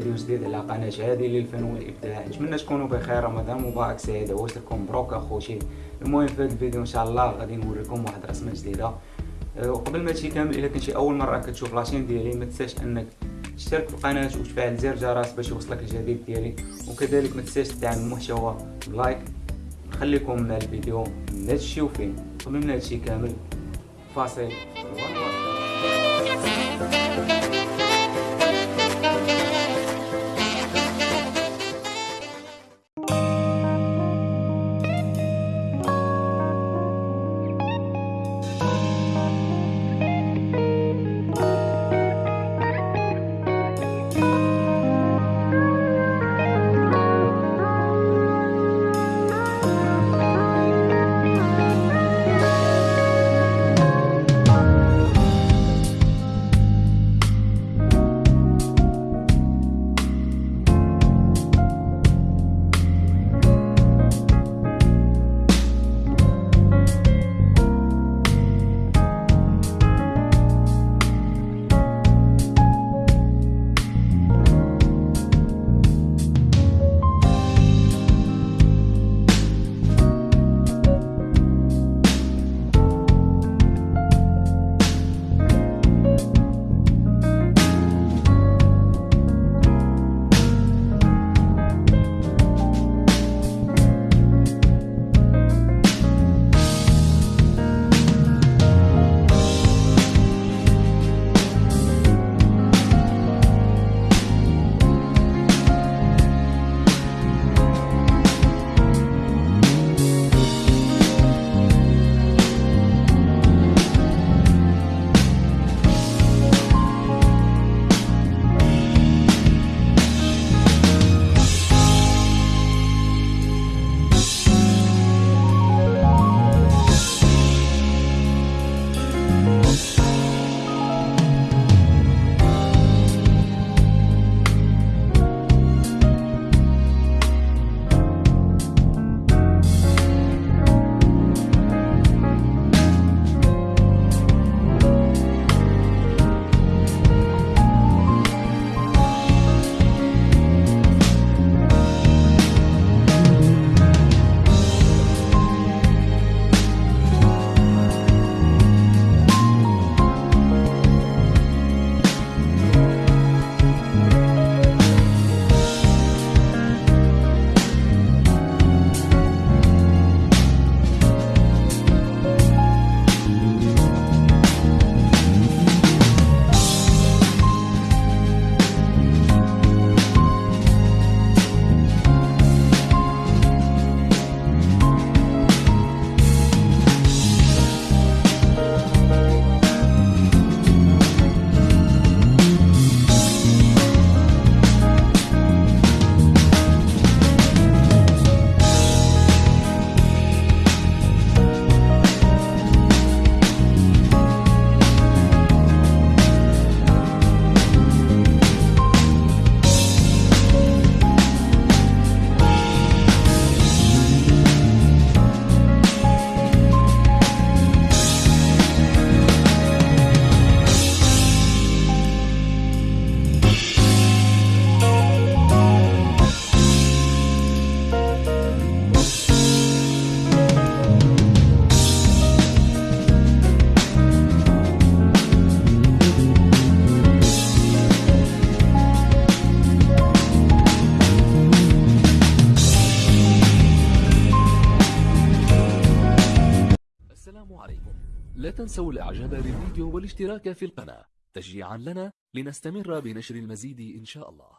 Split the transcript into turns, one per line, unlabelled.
فيديو جديد على قناة هذه للفن والإبداع نتمنى تكونوا بخير رمضان مبارك سعيد؟ عوش لكم مبروك أخوتي المهم في هذا الفيديو إن شاء الله غادي نوريكم واحد رسمة جديدة. أه، وقبل ما كامل إلا كنتي أول مرة كتشوف la chaîne ديالي ما تنساش أنك تشترك في القناة وتفعل زر الجرس باش يوصلك الجديد ديالي. وكذلك ما تنساش تدعم المحتوى بلايك نخليكم مع الفيديو ما تمشيو فين. قبل ما هادشي كامل فاصل.
لا تنسوا الإعجاب بالفيديو والاشتراك في القناة. تشجيعا لنا لنستمر بنشر المزيد إن شاء الله.